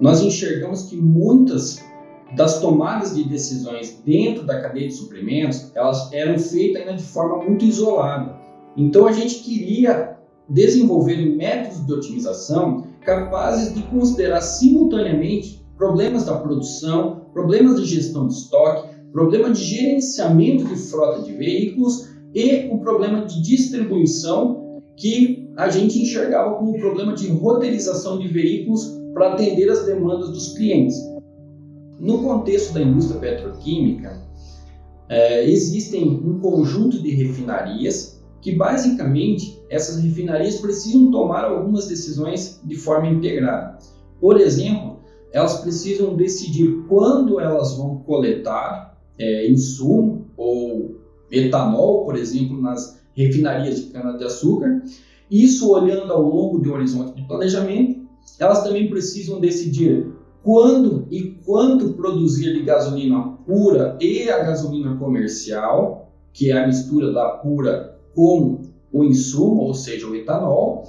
nós enxergamos que muitas das tomadas de decisões dentro da cadeia de suprimentos, elas eram feitas ainda de forma muito isolada. Então a gente queria desenvolver métodos de otimização capazes de considerar simultaneamente problemas da produção, problemas de gestão de estoque, problema de gerenciamento de frota de veículos e o problema de distribuição que a gente enxergava como um problema de roteirização de veículos para atender as demandas dos clientes. No contexto da indústria petroquímica, é, existem um conjunto de refinarias que basicamente essas refinarias precisam tomar algumas decisões de forma integrada. Por exemplo, elas precisam decidir quando elas vão coletar é, insumo ou etanol, por exemplo, nas refinarias de cana-de-açúcar. Isso olhando ao longo do horizonte de planejamento. Elas também precisam decidir quando e quanto produzir de gasolina pura e a gasolina comercial, que é a mistura da pura com o insumo, ou seja, o etanol.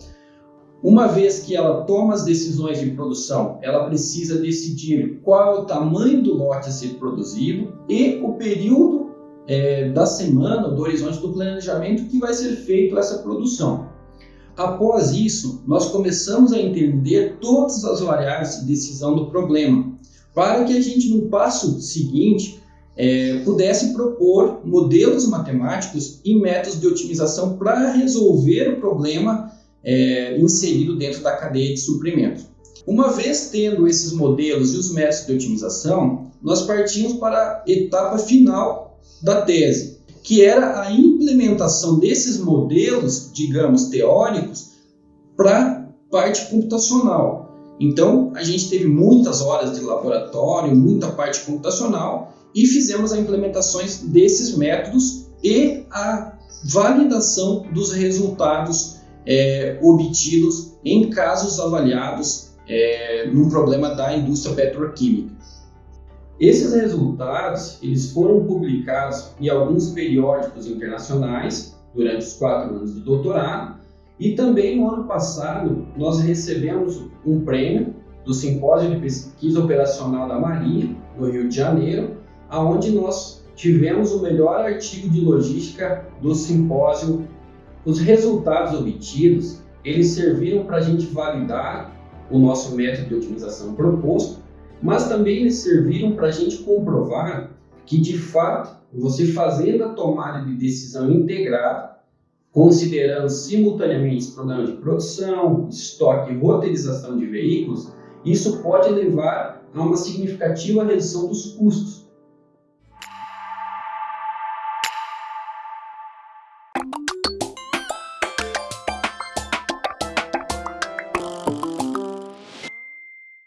Uma vez que ela toma as decisões de produção, ela precisa decidir qual é o tamanho do lote a ser produzido e o período é, da semana, do horizonte do planejamento que vai ser feito essa produção. Após isso, nós começamos a entender todas as variáveis de decisão do problema, para que a gente, no passo seguinte, é, pudesse propor modelos matemáticos e métodos de otimização para resolver o problema é, inserido dentro da cadeia de suprimento. Uma vez tendo esses modelos e os métodos de otimização, nós partimos para a etapa final da tese, que era a implementação desses modelos, digamos, teóricos, para parte computacional. Então, a gente teve muitas horas de laboratório, muita parte computacional e fizemos as implementações desses métodos e a validação dos resultados é, obtidos em casos avaliados é, num problema da indústria petroquímica. Esses resultados eles foram publicados em alguns periódicos internacionais durante os quatro anos de doutorado e também no ano passado nós recebemos um prêmio do Simpósio de Pesquisa Operacional da Marinha no Rio de Janeiro, aonde nós tivemos o melhor artigo de logística do simpósio. Os resultados obtidos, eles serviram para a gente validar o nosso método de otimização proposto, mas também eles serviram para a gente comprovar que, de fato, você fazendo a tomada de decisão integrada, considerando simultaneamente os problemas de produção, estoque e roteirização de veículos, isso pode levar a uma significativa redução dos custos,